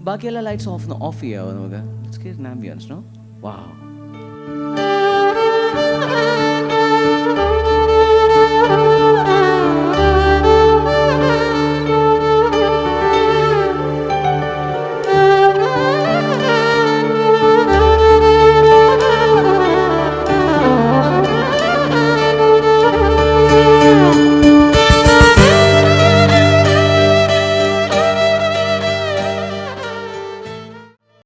ബാക്കിയെല്ലാം lights of off ചെയ്യാവോ നമുക്ക് let's get an ambience no wow